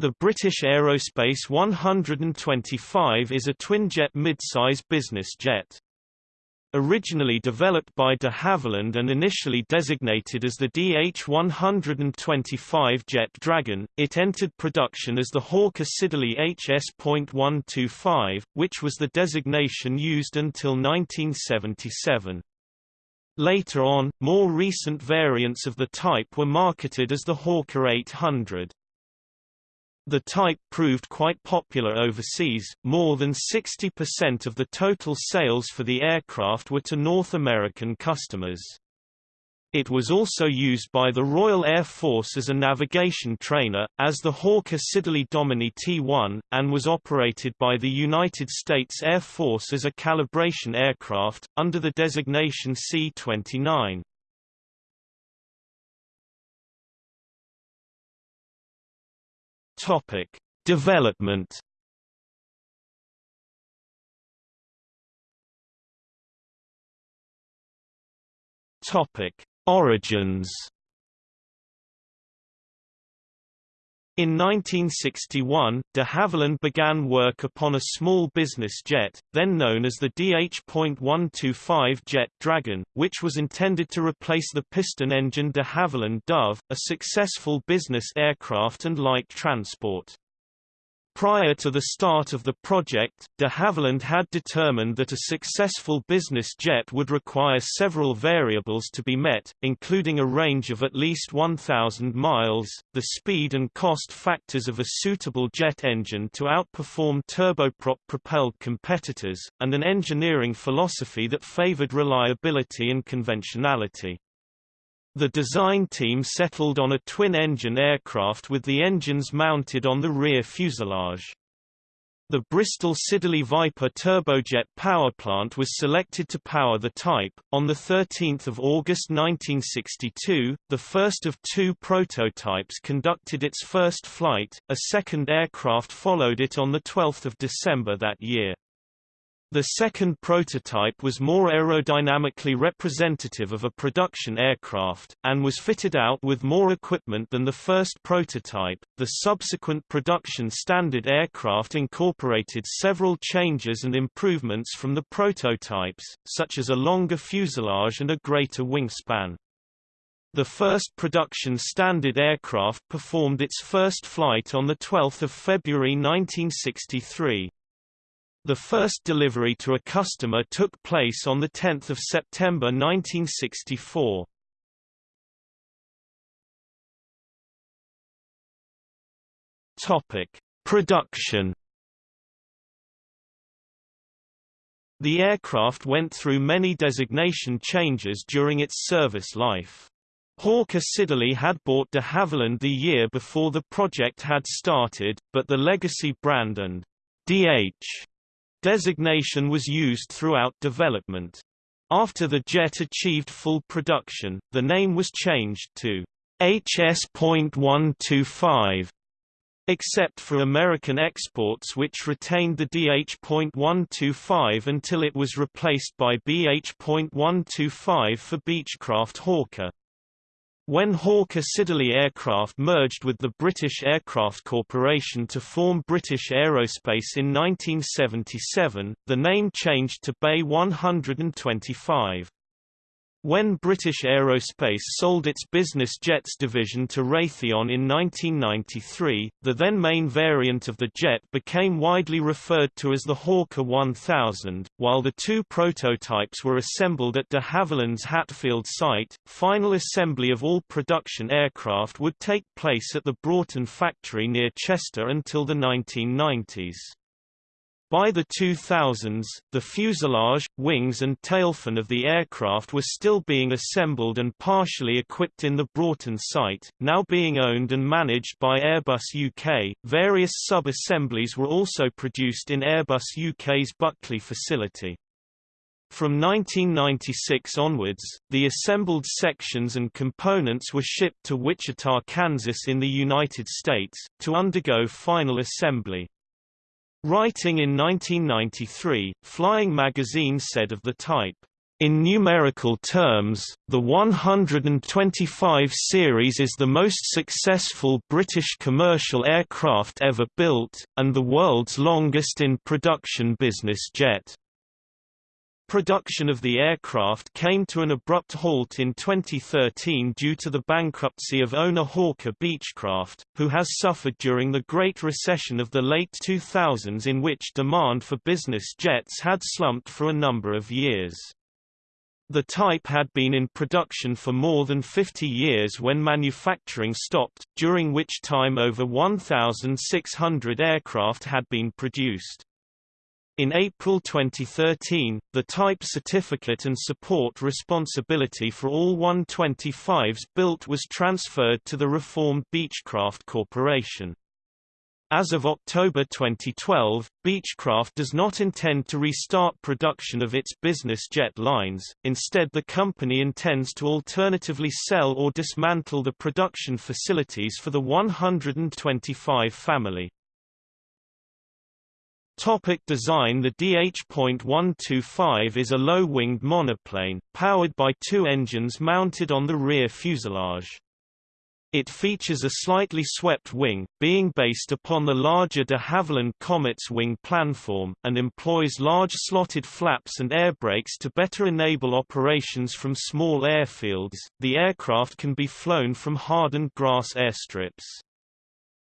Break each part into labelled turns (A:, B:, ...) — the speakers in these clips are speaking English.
A: The British Aerospace 125 is a twinjet midsize business jet. Originally developed by de Havilland and initially designated as the DH-125 Jet Dragon, it entered production as the Hawker Siddeley HS.125, which was the designation used until 1977. Later on, more recent variants of the type were marketed as the Hawker 800. The type proved quite popular overseas, more than 60% of the total sales for the aircraft were to North American customers. It was also used by the Royal Air Force as a navigation trainer, as the Hawker Siddeley Dominie T-1, and was operated by the United States Air Force as a calibration aircraft, under the designation C-29. Topic: Development. Topic: Origins. In 1961, de Havilland began work upon a small business jet, then known as the DH.125 Jet Dragon, which was intended to replace the piston-engine de Havilland Dove, a successful business aircraft and light transport. Prior to the start of the project, de Havilland had determined that a successful business jet would require several variables to be met, including a range of at least 1,000 miles, the speed and cost factors of a suitable jet engine to outperform turboprop-propelled competitors, and an engineering philosophy that favored reliability and conventionality. The design team settled on a twin-engine aircraft with the engines mounted on the rear fuselage. The Bristol Siddeley Viper turbojet powerplant was selected to power the type. On the 13th of August 1962, the first of two prototypes conducted its first flight. A second aircraft followed it on the 12th of December that year. The second prototype was more aerodynamically representative of a production aircraft, and was fitted out with more equipment than the first prototype. The subsequent production standard aircraft incorporated several changes and improvements from the prototypes, such as a longer fuselage and a greater wingspan. The first production standard aircraft performed its first flight on 12 February 1963. The first delivery to a customer took place on 10 September 1964. Topic: Production. The aircraft went through many designation changes during its service life. Hawker Siddeley had bought de Havilland the year before the project had started, but the legacy brand and DH Designation was used throughout development. After the jet achieved full production, the name was changed to HS.125, except for American exports which retained the DH.125 until it was replaced by BH.125 for Beechcraft Hawker. When Hawker Siddeley Aircraft merged with the British Aircraft Corporation to form British Aerospace in 1977, the name changed to BAe 125. When British Aerospace sold its business jets division to Raytheon in 1993, the then main variant of the jet became widely referred to as the Hawker 1000. While the two prototypes were assembled at de Havilland's Hatfield site, final assembly of all production aircraft would take place at the Broughton factory near Chester until the 1990s. By the 2000s, the fuselage, wings and tailfin of the aircraft were still being assembled and partially equipped in the Broughton site, now being owned and managed by Airbus UK. Various sub-assemblies were also produced in Airbus UK's Buckley facility. From 1996 onwards, the assembled sections and components were shipped to Wichita, Kansas in the United States, to undergo final assembly. Writing in 1993, Flying Magazine said of the type, In numerical terms, the 125 series is the most successful British commercial aircraft ever built, and the world's longest in production business jet. Production of the aircraft came to an abrupt halt in 2013 due to the bankruptcy of owner Hawker Beechcraft, who has suffered during the Great Recession of the late 2000s in which demand for business jets had slumped for a number of years. The type had been in production for more than 50 years when manufacturing stopped, during which time over 1,600 aircraft had been produced. In April 2013, the type certificate and support responsibility for all 125s built was transferred to the reformed Beechcraft Corporation. As of October 2012, Beechcraft does not intend to restart production of its business jet lines, instead the company intends to alternatively sell or dismantle the production facilities for the 125 family. Topic design The DH.125 is a low-winged monoplane, powered by two engines mounted on the rear fuselage. It features a slightly swept wing, being based upon the larger de Havilland Comet's wing planform, and employs large slotted flaps and air brakes to better enable operations from small airfields. The aircraft can be flown from hardened grass airstrips.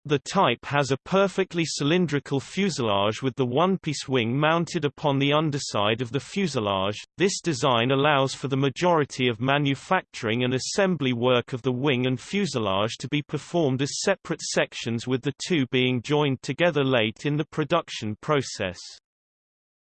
A: The type has a perfectly cylindrical fuselage with the one-piece wing mounted upon the underside of the fuselage. This design allows for the majority of manufacturing and assembly work of the wing and fuselage to be performed as separate sections with the two being joined together late in the production process.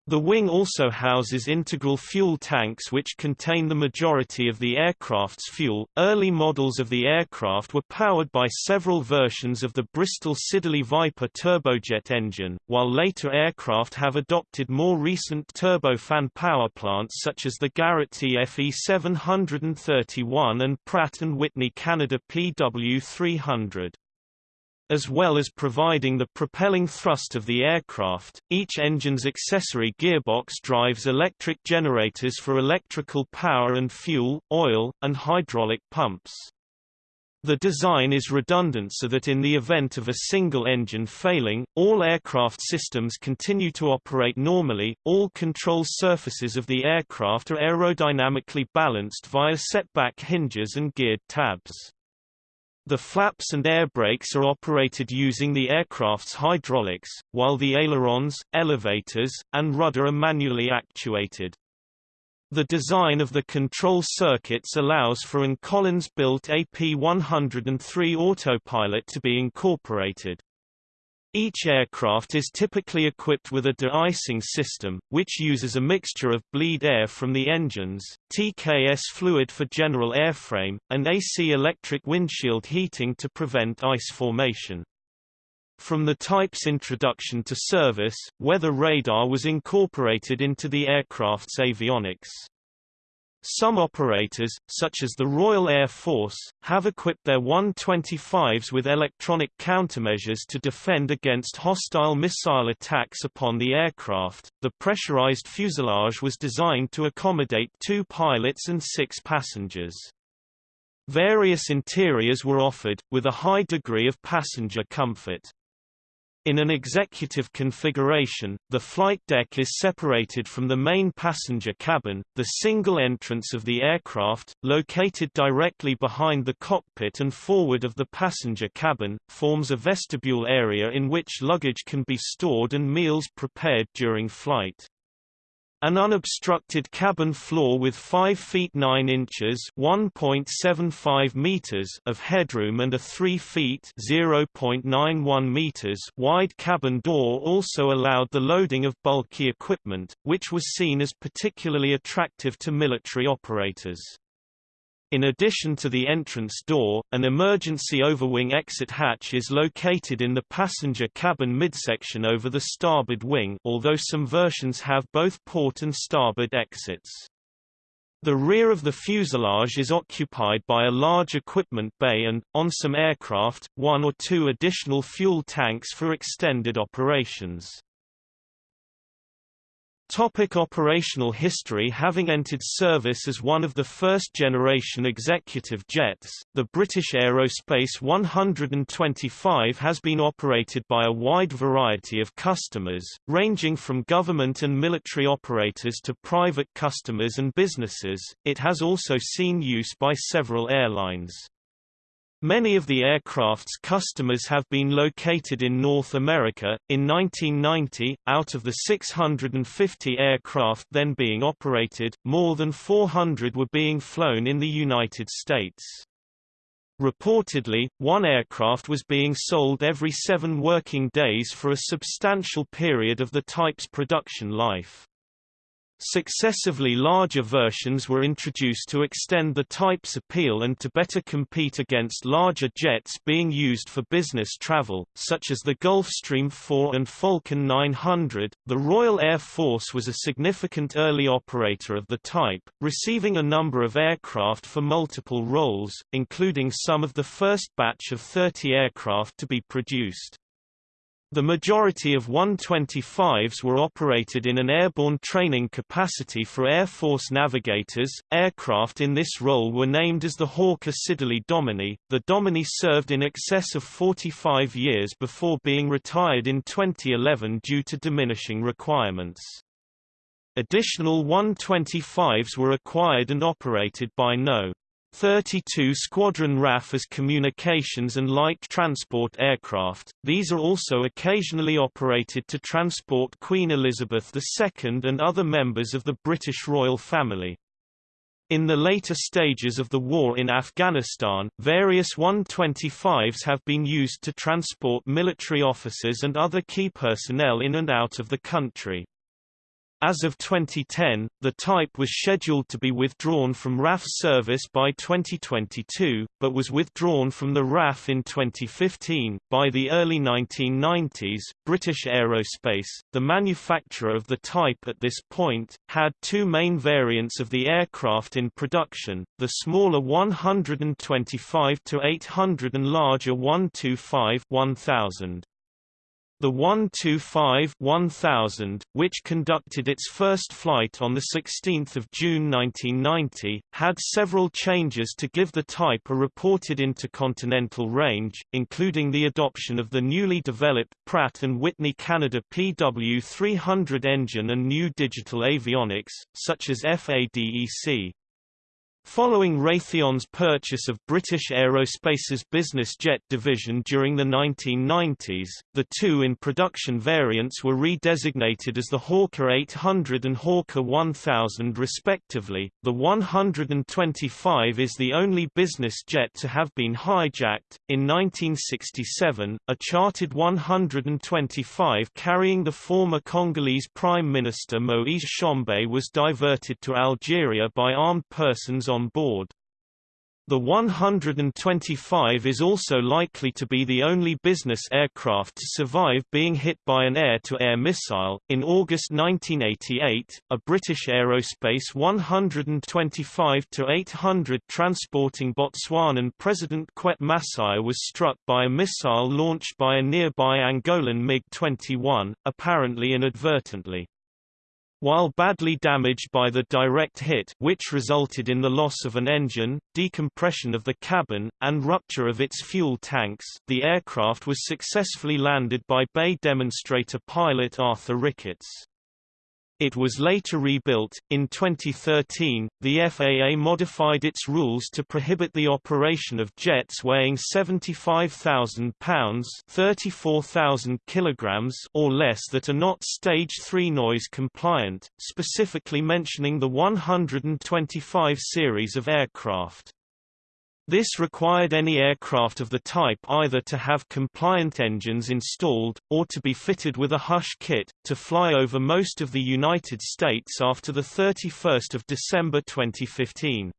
A: The wing also houses integral fuel tanks which contain the majority of the aircraft's fuel. Early models of the aircraft were powered by several versions of the Bristol Siddeley Viper turbojet engine, while later aircraft have adopted more recent turbofan powerplants such as the Garrett TFE 731 and Pratt & Whitney Canada PW300. As well as providing the propelling thrust of the aircraft, each engine's accessory gearbox drives electric generators for electrical power and fuel, oil, and hydraulic pumps. The design is redundant so that in the event of a single engine failing, all aircraft systems continue to operate normally. All control surfaces of the aircraft are aerodynamically balanced via setback hinges and geared tabs. The flaps and air brakes are operated using the aircraft's hydraulics, while the ailerons, elevators, and rudder are manually actuated. The design of the control circuits allows for an Collins-built AP103 autopilot to be incorporated. Each aircraft is typically equipped with a de-icing system, which uses a mixture of bleed air from the engines, TKS fluid for general airframe, and AC electric windshield heating to prevent ice formation. From the type's introduction to service, weather radar was incorporated into the aircraft's avionics. Some operators, such as the Royal Air Force, have equipped their 125s with electronic countermeasures to defend against hostile missile attacks upon the aircraft. The pressurized fuselage was designed to accommodate two pilots and six passengers. Various interiors were offered, with a high degree of passenger comfort. In an executive configuration, the flight deck is separated from the main passenger cabin, the single entrance of the aircraft, located directly behind the cockpit and forward of the passenger cabin, forms a vestibule area in which luggage can be stored and meals prepared during flight. An unobstructed cabin floor with 5 feet 9 inches (1.75 meters) of headroom and a 3 feet (0.91 meters) wide cabin door also allowed the loading of bulky equipment, which was seen as particularly attractive to military operators. In addition to the entrance door, an emergency overwing exit hatch is located in the passenger cabin midsection over the starboard wing although some versions have both port and starboard exits. The rear of the fuselage is occupied by a large equipment bay and, on some aircraft, one or two additional fuel tanks for extended operations. Topic operational history Having entered service as one of the first-generation executive jets, the British Aerospace 125 has been operated by a wide variety of customers, ranging from government and military operators to private customers and businesses. It has also seen use by several airlines. Many of the aircraft's customers have been located in North America. In 1990, out of the 650 aircraft then being operated, more than 400 were being flown in the United States. Reportedly, one aircraft was being sold every seven working days for a substantial period of the type's production life. Successively larger versions were introduced to extend the type's appeal and to better compete against larger jets being used for business travel, such as the Gulfstream 4 and Falcon 900. The Royal Air Force was a significant early operator of the type, receiving a number of aircraft for multiple roles, including some of the first batch of 30 aircraft to be produced. The majority of 125s were operated in an airborne training capacity for Air Force navigators. Aircraft in this role were named as the Hawker Siddeley Dominie. The Dominie served in excess of 45 years before being retired in 2011 due to diminishing requirements. Additional 125s were acquired and operated by No. 32 Squadron RAF as communications and light transport aircraft, these are also occasionally operated to transport Queen Elizabeth II and other members of the British royal family. In the later stages of the war in Afghanistan, various 125s have been used to transport military officers and other key personnel in and out of the country. As of 2010, the type was scheduled to be withdrawn from RAF service by 2022, but was withdrawn from the RAF in 2015. By the early 1990s, British Aerospace, the manufacturer of the type at this point, had two main variants of the aircraft in production, the smaller 125 to 800 and larger 125-1000. The 125-1000, which conducted its first flight on 16 June 1990, had several changes to give the type a reported intercontinental range, including the adoption of the newly developed Pratt & Whitney Canada PW300 engine and new digital avionics, such as FADEC. Following Raytheon's purchase of British Aerospace's business jet division during the 1990s, the two in-production variants were redesignated as the Hawker 800 and Hawker 1000 respectively. The 125 is the only business jet to have been hijacked. In 1967, a chartered 125 carrying the former Congolese Prime Minister Moise Tshombe was diverted to Algeria by armed persons on on board. The 125 is also likely to be the only business aircraft to survive being hit by an air-to-air missile. In August 1988, a British Aerospace 125-800 transporting Botswanan President Quett Masire was struck by a missile launched by a nearby Angolan MiG-21, apparently inadvertently. While badly damaged by the direct hit which resulted in the loss of an engine, decompression of the cabin, and rupture of its fuel tanks, the aircraft was successfully landed by BAe demonstrator pilot Arthur Ricketts. It was later rebuilt. In 2013, the FAA modified its rules to prohibit the operation of jets weighing 75,000 pounds (34,000 kilograms) or less that are not Stage 3 noise compliant, specifically mentioning the 125 series of aircraft. This required any aircraft of the type either to have compliant engines installed, or to be fitted with a hush kit, to fly over most of the United States after 31 December 2015.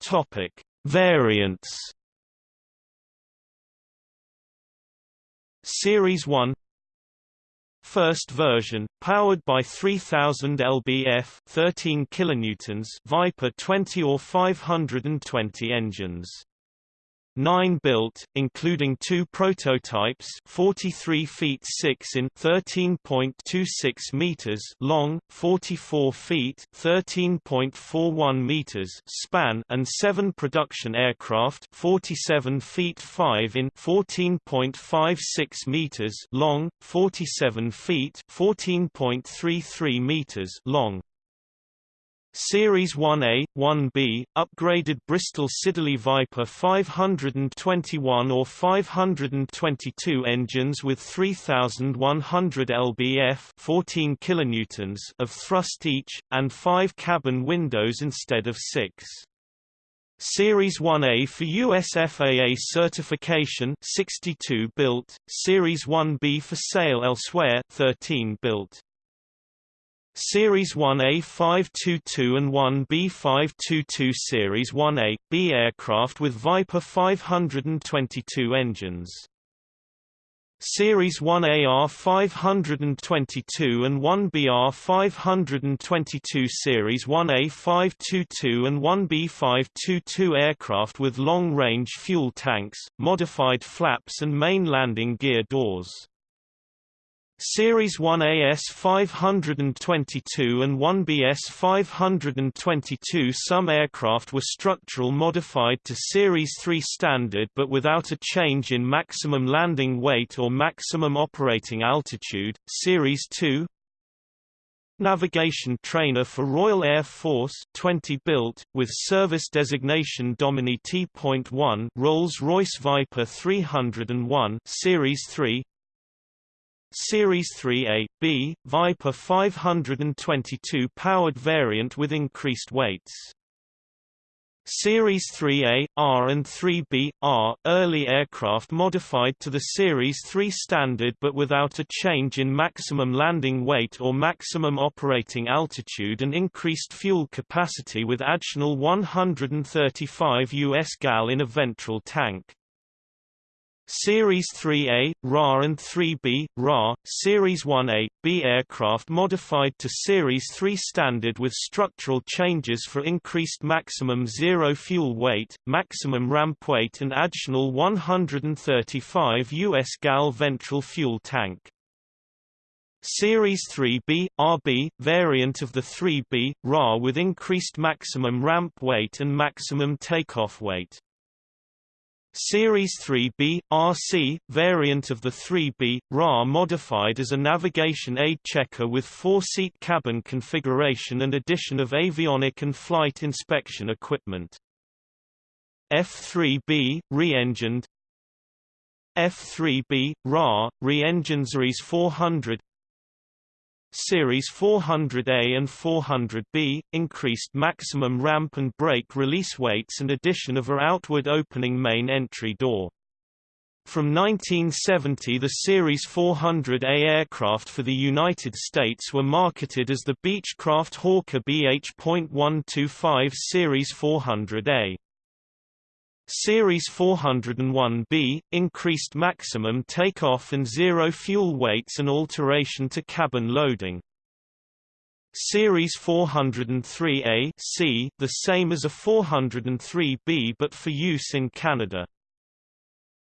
A: Topic. Variants Series 1 First version, powered by 3000 lbf 13 kilonewtons Viper 20 or 520 engines. Nine built, including two prototypes 43 feet 6 in 13.26 meters long, 44 feet 13.41 meters span and seven production aircraft 47 feet 5 in 14.56 meters long, 47 feet 14.33 meters long. Series 1A, 1B, upgraded Bristol Siddeley Viper 521 or 522 engines with 3,100 lbf 14 kilonewtons of thrust each, and five cabin windows instead of six. Series 1A for US FAA certification 62 built, Series 1B for sale elsewhere 13 built. Series 1A 522 and 1B 522 Series 1A, B aircraft with Viper 522 engines. Series 1AR 522 and 1BR 522 Series 1A 522 and 1B 522 aircraft with long-range fuel tanks, modified flaps and main landing gear doors. Series 1AS 522 and 1BS 522 Some aircraft were structural modified to Series 3 standard but without a change in maximum landing weight or maximum operating altitude. Series 2 Navigation trainer for Royal Air Force 20 built, with service designation Dominie T.1 Rolls-Royce Viper 301 Series 3 Series 3A, B, Viper 522 powered variant with increased weights. Series 3A, R and 3B, R, early aircraft modified to the Series 3 standard but without a change in maximum landing weight or maximum operating altitude and increased fuel capacity with additional 135 US gal in a ventral tank. Series 3A, RA and 3B, RA, Series 1A, B aircraft modified to Series 3 standard with structural changes for increased maximum zero fuel weight, maximum ramp weight and additional 135 US gal ventral fuel tank. Series 3B, RB, variant of the 3B, RA with increased maximum ramp weight and maximum takeoff weight. Series 3B, RC, variant of the 3B, RA modified as a navigation aid checker with four-seat cabin configuration and addition of avionic and flight inspection equipment. F3B, re-engined F3B, RA, re-engined Series 400 Series 400A and 400B, increased maximum ramp and brake release weights and addition of a outward opening main entry door. From 1970 the Series 400A aircraft for the United States were marketed as the Beechcraft Hawker BH.125 Series 400A. Series 401B, increased maximum takeoff and zero fuel weights and alteration to cabin loading. Series 403A C, the same as a 403B but for use in Canada.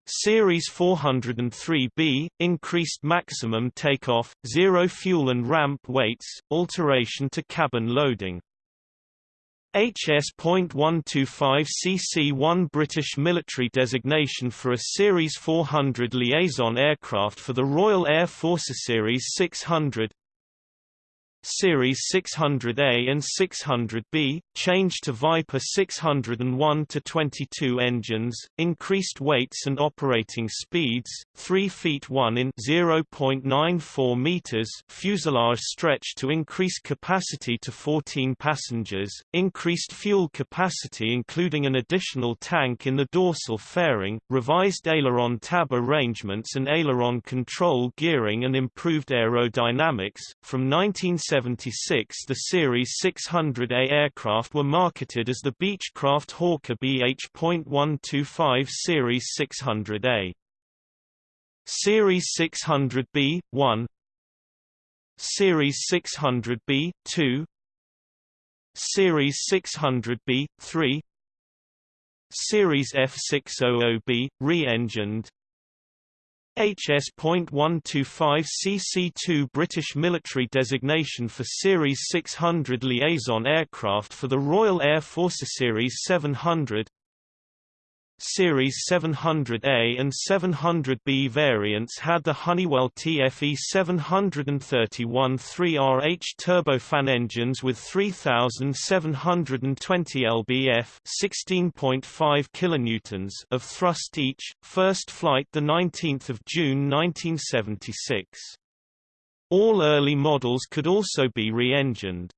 A: Series 403B, increased maximum takeoff, zero fuel and ramp weights, alteration to cabin loading. HS.125 CC-1 British military designation for a Series 400 liaison aircraft for the Royal Air Force Series 600 Series 600A and 600B, changed to Viper 601 to 22 engines, increased weights and operating speeds, 3 feet 1 in 0.94 meters fuselage stretch to increase capacity to 14 passengers, increased fuel capacity including an additional tank in the dorsal fairing, revised aileron tab arrangements and aileron control gearing and improved aerodynamics. From 1970 1976 the Series 600A aircraft were marketed as the Beechcraft Hawker BH.125 Series 600A. Series 600B, 1 Series 600B, 2 Series 600B, 3 Series F600B, re-engined HS.125 CC-2 British military designation for Series 600 liaison aircraft for the Royal Air Force Series 700 Series 700A and 700B variants had the Honeywell TFE 731 3RH turbofan engines with 3720 lbf 16.5 kilonewtons of thrust each. First flight the 19th of June 1976. All early models could also be re-engined.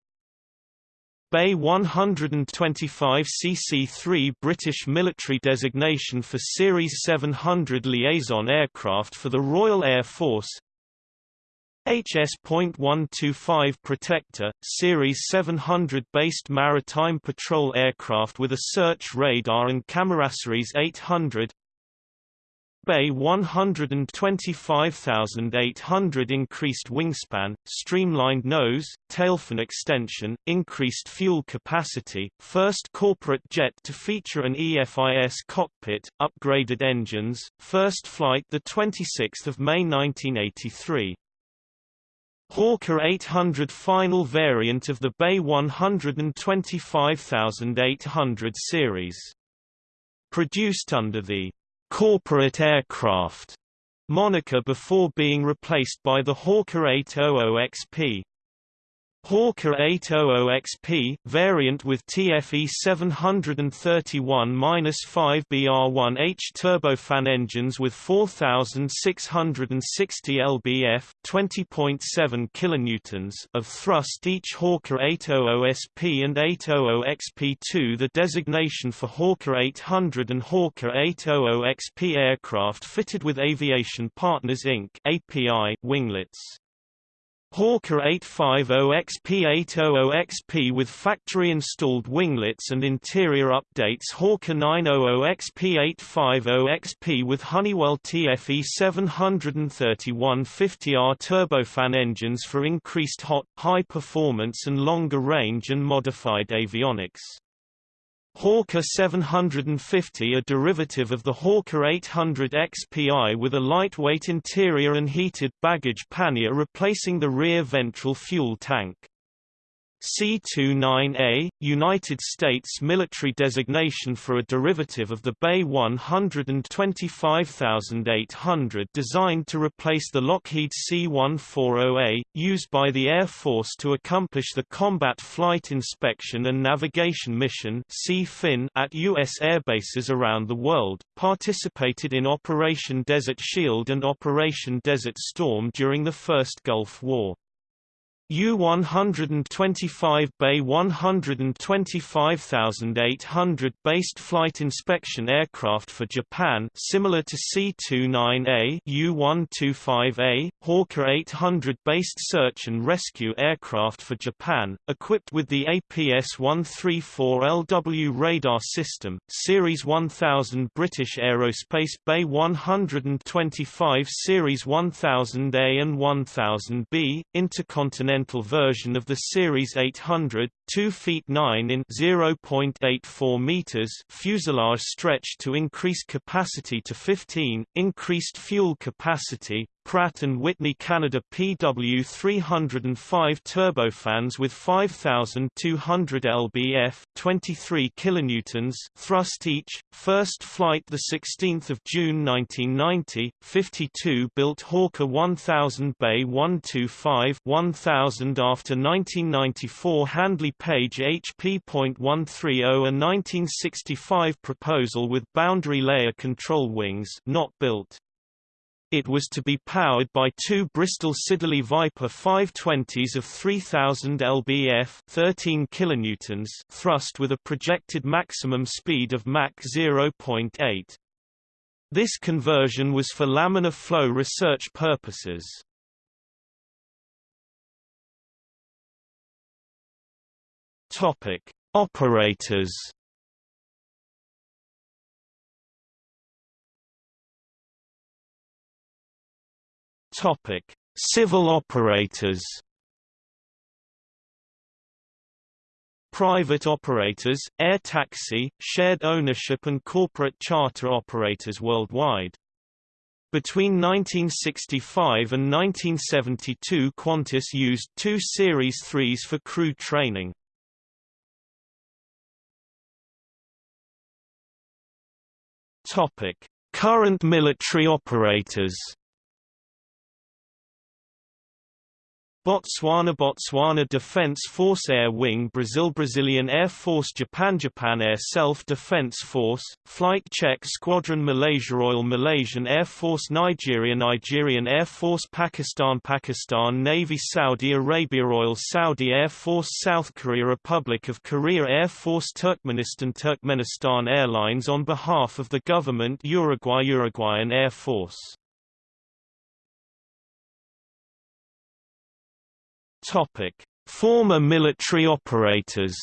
A: BAe 125 CC-3 British military designation for Series 700 liaison aircraft for the Royal Air Force. HS.125 Protector, Series 700 based maritime patrol aircraft with a search radar and Series 800 BAe 125,800 increased wingspan, streamlined nose, tailfin extension, increased fuel capacity, first corporate jet to feature an EFIS cockpit, upgraded engines, first flight 26 May 1983. Hawker 800 final variant of the BAe 125,800 series. Produced under the corporate aircraft moniker before being replaced by the Hawker 800XP. Hawker 800XP variant with TFE 731-5 BR1H turbofan engines with 4660 lbf 20.7 kilonewtons of thrust each Hawker 800SP and 800XP2 the designation for Hawker 800 and Hawker 800XP aircraft fitted with Aviation Partners Inc. API winglets. Hawker 850XP800XP with factory-installed winglets and interior updates Hawker 900XP850XP with Honeywell TFE 731 50R turbofan engines for increased hot, high performance and longer range and modified avionics. Hawker 750 a derivative of the Hawker 800 XPI with a lightweight interior and heated baggage pannier replacing the rear ventral fuel tank. C-29A, United States military designation for a derivative of the BAe 125800 designed to replace the Lockheed C-140A, used by the Air Force to accomplish the Combat Flight Inspection and Navigation Mission at U.S. airbases around the world, participated in Operation Desert Shield and Operation Desert Storm during the First Gulf War. U-125 BAe 125,800 based flight inspection aircraft for Japan similar to C-29A U-125A, Hawker 800 based search and rescue aircraft for Japan, equipped with the APS-134LW radar system, Series 1000 British Aerospace BAe 125 Series 1000A and 1000B, Intercontinental version of the Series 800, 2 feet 9 in 0.84 meters fuselage stretch to increase capacity to 15, increased fuel capacity, Pratt & Whitney Canada PW305 turbofans with 5200 lbf 23 kilonewtons thrust each first flight the 16th of June 1990 52 built Hawker 1000 BAe 125 1000 after 1994 Handley Page HP.130 a 1965 proposal with boundary layer control wings not built it was to be powered by two Bristol Siddeley Viper 520s of 3000 lbf 13 kilonewtons thrust with a projected maximum speed of Mach 0.8. This conversion was for laminar flow research purposes. Topic: Operators Topic: Civil operators. private operators, air taxi, shared ownership and corporate charter operators worldwide. Between 1965 and 1972 Qantas used two Series 3s for crew training. Current military operators Botswana Botswana Defence Force Air Wing Brazil Brazilian Air Force Japan Japan Air Self-Defense Force, Flight Check Squadron Malaysia Royal Malaysian Air Force Nigeria Nigerian Air Force Pakistan Pakistan Navy Saudi Arabia Royal Saudi Air Force South Korea Republic of Korea Air Force Turkmenistan Turkmenistan Airlines on behalf of the government Uruguay Uruguayan Air Force Topic: Former military operators.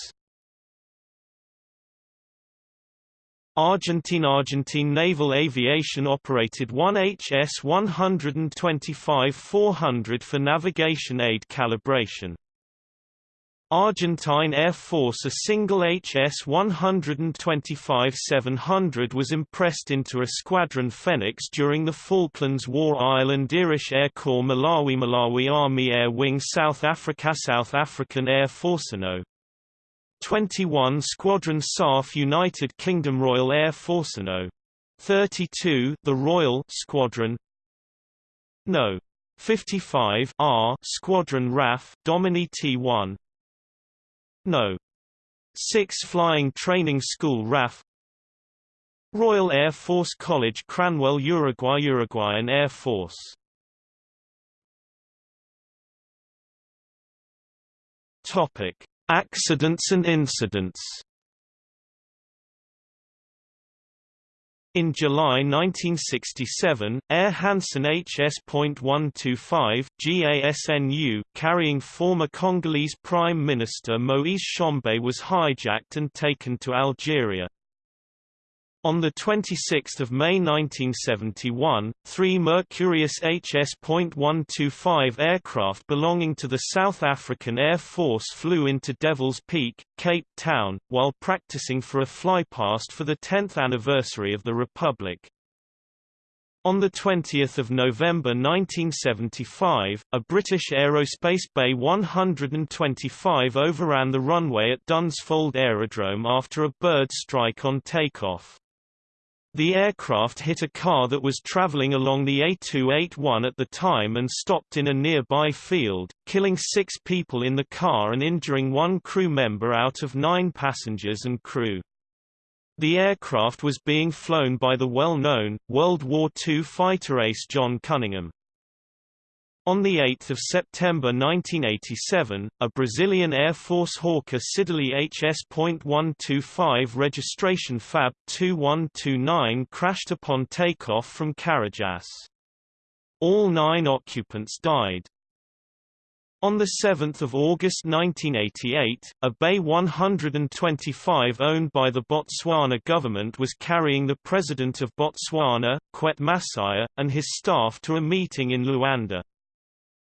A: Argentine Argentine Naval Aviation operated one HS-125-400 for navigation aid calibration. Argentine Air Force A single HS-125-700 was impressed into a Squadron Phoenix during the Falklands War Ireland Irish Air Corps Malawi Malawi Army Air Wing South Africa South African Air Force No. 21 Squadron SAF United Kingdom Royal Air Force No. 32 the Royal Squadron No. 55 R Squadron RAF Dominie T1 no. 6 Flying Training School RAF. Royal Air Force College Cranwell Uruguay Uruguayan Air Force. Topic: Accidents and incidents In July 1967, Air Hanson HS.125 GASNU, carrying former Congolese Prime Minister Moise Tshombe was hijacked and taken to Algeria. On 26 May 1971, three Mercurius HS.125 aircraft belonging to the South African Air Force flew into Devil's Peak, Cape Town, while practicing for a flypast for the 10th anniversary of the Republic. On 20 November 1975, a British Aerospace BAe 125 overran the runway at Dunsfold Aerodrome after a bird strike on takeoff. The aircraft hit a car that was traveling along the A281 at the time and stopped in a nearby field, killing six people in the car and injuring one crew member out of nine passengers and crew. The aircraft was being flown by the well-known, World War II fighter ace John Cunningham. On 8 September 1987, a Brazilian Air Force Hawker Siddeley HS.125 registration FAB 2129 crashed upon takeoff from Carajás. All nine occupants died. On 7 August 1988, a BAe 125 owned by the Botswana government was carrying the President of Botswana, Quett Masire, and his staff to a meeting in Luanda.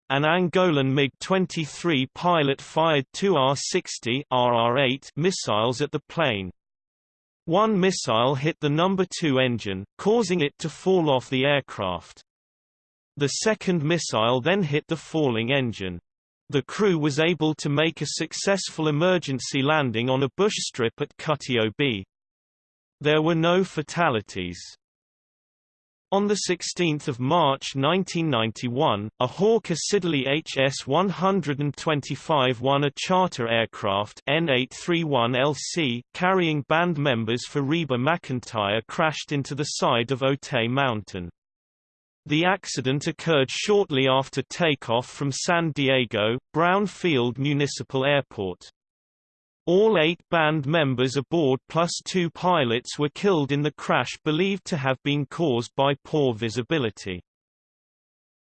A: An Angolan MiG-23 pilot fired two R-60 RR-8 missiles at the plane. One missile hit the number 2 engine, causing it to fall off the aircraft. The second missile then hit the falling engine. The crew was able to make a successful emergency landing on a bush strip at Kutio B. There were no fatalities. On 16 March 1991, a Hawker Siddeley HS-125 won a charter aircraft N831LC carrying band members for Reba McEntire crashed into the side of Otay Mountain. The accident occurred shortly after takeoff from San Diego, Brown Field Municipal Airport. All eight band members aboard plus two pilots were killed in the crash believed to have been caused by poor visibility.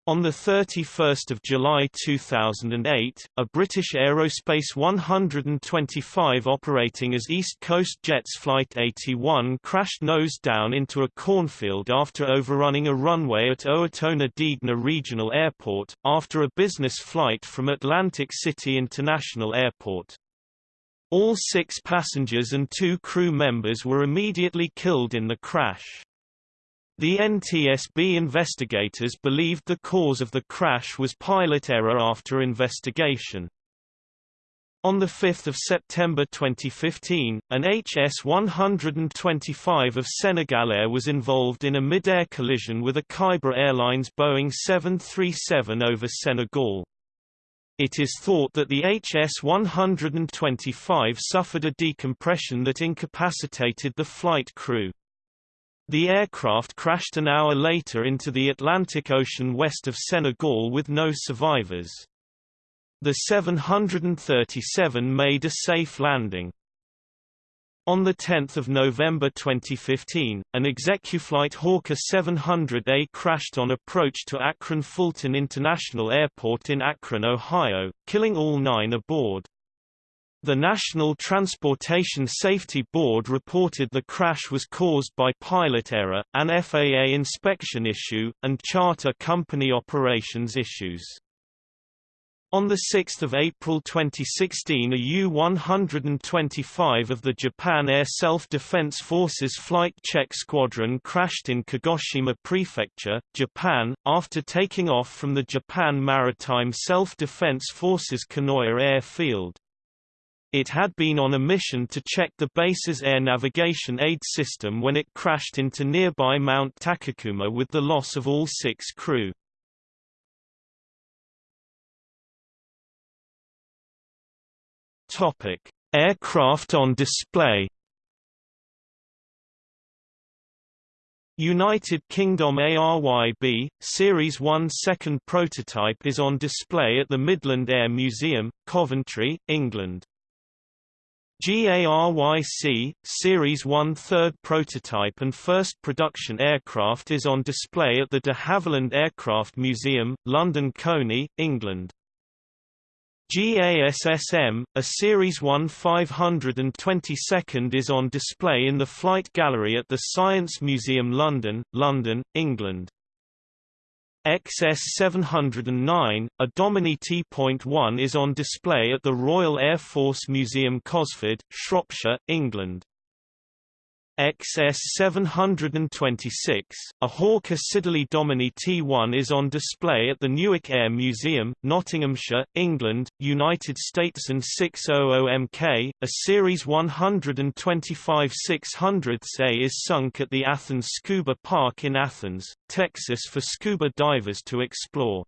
A: On 31 July 2008, a British Aerospace 125 operating as East Coast Jets Flight 81 crashed nose down into a cornfield after overrunning a runway at Owatonna Degner Regional Airport, after a business flight from Atlantic City International Airport. All six passengers and two crew members were immediately killed in the crash. The NTSB investigators believed the cause of the crash was pilot error after investigation. On 5 September 2015, an HS-125 of Senegalair was involved in a mid-air collision with a Khyber Airlines Boeing 737 over Senegal. It is thought that the HS-125 suffered a decompression that incapacitated the flight crew. The aircraft crashed an hour later into the Atlantic Ocean west of Senegal with no survivors. The 737 made a safe landing. On 10 November 2015, an Execuflight Hawker 700A crashed on approach to Akron-Fulton International Airport in Akron, Ohio, killing all nine aboard. The National Transportation Safety Board reported the crash was caused by pilot error, an FAA inspection issue, and charter company operations issues. On 6 April 2016 a U-125 of the Japan Air Self-Defense Forces Flight Check Squadron crashed in Kagoshima Prefecture, Japan, after taking off from the Japan Maritime Self-Defense Forces Kanoya Airfield. It had been on a mission to check the base's air navigation aid system when it crashed into nearby Mount Takakuma with the loss of all six crew. Topic: Aircraft on display. United Kingdom ARYB, Series 1 second prototype is on display at the Midland Air Museum, Coventry, England. GARYC, Series 1 third prototype and first production aircraft is on display at the de Havilland Aircraft Museum, London Colney, England. GASSM, a Series 1 522nd is on display in the Flight Gallery at the Science Museum London, London, England. XS709, a Dominie T.1 is on display at the Royal Air Force Museum Cosford, Shropshire, England. XS726, a Hawker Siddeley Dominie T1 is on display at the Newark Air Museum, Nottinghamshire, England, United States and 600MK, a Series 125 600A is sunk at the Athens Scuba Park in Athens, Texas for scuba divers to explore.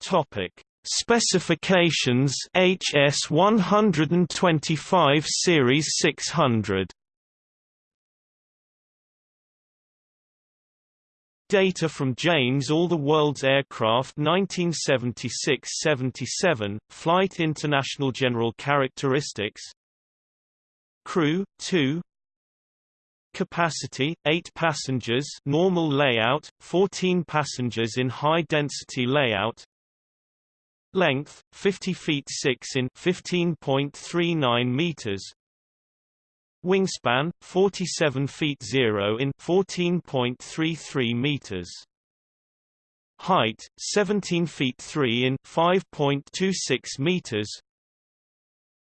A: Topic Specifications HS 125 Series 600 Data from Jane's All the World's Aircraft 1976-77, Flight International General Characteristics. Crew, 2 Capacity, 8 passengers normal layout, 14 passengers in high-density layout Length 50 feet 6 in 15.39 meters. Wingspan 47 feet 0 in 14.33 meters. Height 17 feet 3 in 5.26 meters.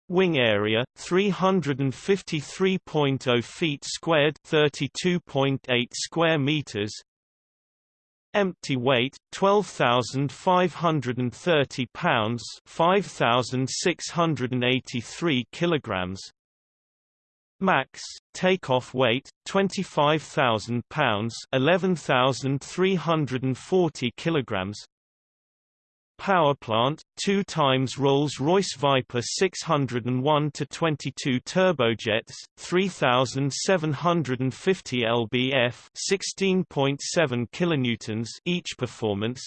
A: Wing area 353.0 feet squared 32.8 square meters Empty weight 12,530 pounds, 5,683 kilograms. Max takeoff weight 25,000 pounds, 11,340 kilograms. Power plant, 2 times Rolls-Royce Viper 601 to 22 turbojets, 3750 lbf, 16.7 kilonewtons each performance.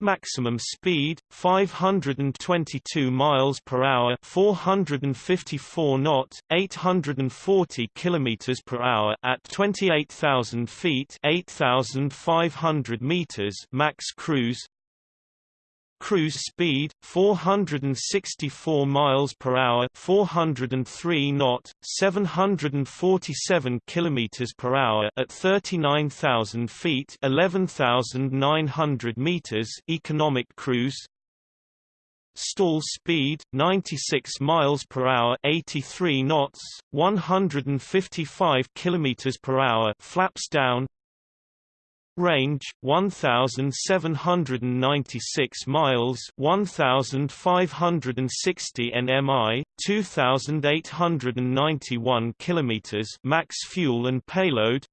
A: Maximum speed 522 miles per hour, 454 knot, 840 kilometers per hour at 28,000 feet, 8,500 meters max cruise. Cruise speed 464 miles per hour, 403 knot, 747 kilometers per hour at 39,000 feet, 11,900 meters. Economic cruise Stall speed 96 miles per hour, 83 knots, 155 kilometers per hour. Flaps down. Range 1796 miles, 1560 nmi, 2891 kilometers. Max fuel and payload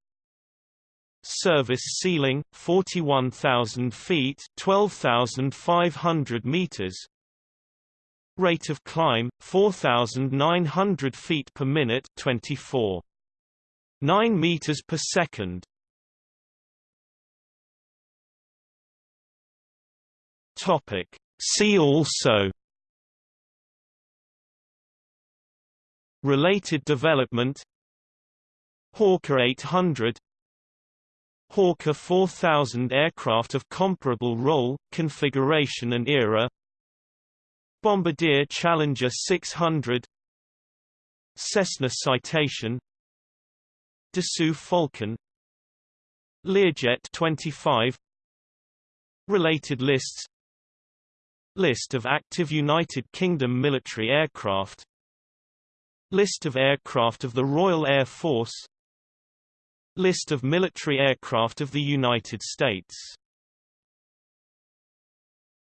A: Service ceiling 41,000 feet, 12,500 meters. Rate of climb 4900 feet per minute 24 9 meters per second Topic. See also Related development Hawker 800 Hawker 4000 aircraft of comparable role, configuration and era Bombardier Challenger 600 Cessna Citation Dassault Falcon Learjet 25 Related lists List of active United Kingdom military aircraft. List of aircraft of the Royal Air Force. List of military aircraft of the United States